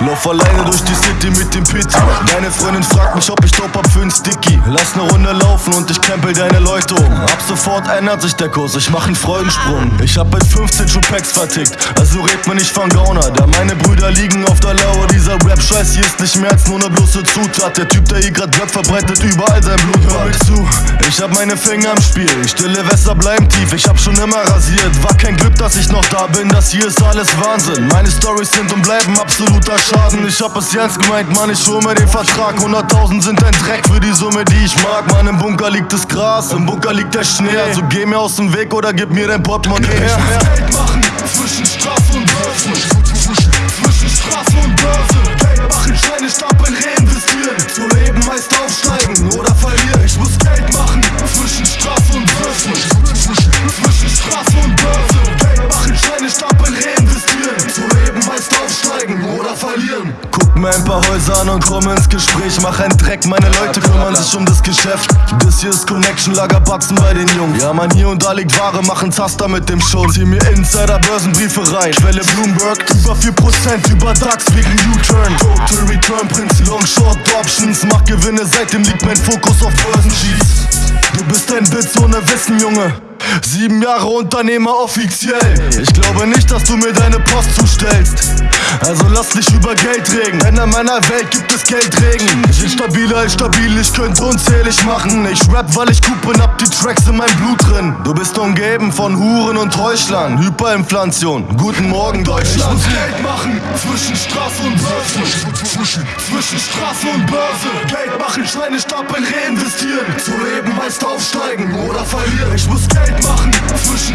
Lauf alleine durch die City mit dem Pit. Deine Freundin fragt mich, ob ich Dope hab für ein Sticky. Lass ne Runde laufen und ich krempel deine Leute um. Ab sofort ändert sich der Kurs, ich mach einen Freudensprung. Ich hab mit 15 schon Packs vertickt, also red mir nicht von Gauner. Da meine Brüder liegen auf der Lauer, Rap-Scheiß hier ist nicht mehr als nur ne bloße Zutat. Der Typ, der hier grad Rap verbreitet, überall sein Blut. Hör mir zu, ich hab meine Finger im Spiel. Stille Wässer bleiben tief, ich hab schon immer rasiert. War kein Glück, dass ich noch da bin, das hier ist alles Wahnsinn. Meine Stories sind und bleiben absoluter Schaden. Ich hab es ernst gemeint, Mann, ich hol mir den Vertrag. 100.000 sind ein Dreck für die Summe, die ich mag. Mann, im Bunker liegt das Gras, im Bunker liegt der Schnee. Also geh mir aus dem Weg oder gib mir dein Portemonnaie her. Ich muss Geld machen zwischen Straße und Börse. Zwischen Straße und Börse. Verlieren. Guck mir ein paar Häuser an und komm ins Gespräch. Mach einen Dreck, meine Leute kümmern sich um das Geschäft. Das hier ist Connection, Lagerbatzen bei den Jungs. Ja, man, hier und da liegt Ware, machen Taster mit dem Schon. Zieh mir Insider-Börsenbriefe rein. Quelle Bloomberg, über 4% über DAX wegen U-Turn. Total Return, Prinz Long Short Options. Mach Gewinne, seitdem liegt mein Fokus auf Börsencheats. Du bist ein Witz ohne Wissen, Junge. Sieben Jahre Unternehmer offiziell. Ich glaube nicht, dass du mir deine Post zustellst. Also lass dich über Geld reden. Denn in meiner Welt gibt es Geldregen. Ich bin stabiler als stabil, ich könnte unzählig machen. Ich rap, weil ich gut bin, hab die Tracks in meinem Blut drin. Du bist umgeben von Huren und Heuchlern. Hyperinflation. Guten Morgen, Ich Deutschland. muss Geld machen zwischen Straße und Börse. Zwischen, zwischen Straße und Börse. Geld machen, Scheine stapeln, reinvestieren. Zu leben heißt aufsteigen oder verlieren. Ich muss Geld machen zwischen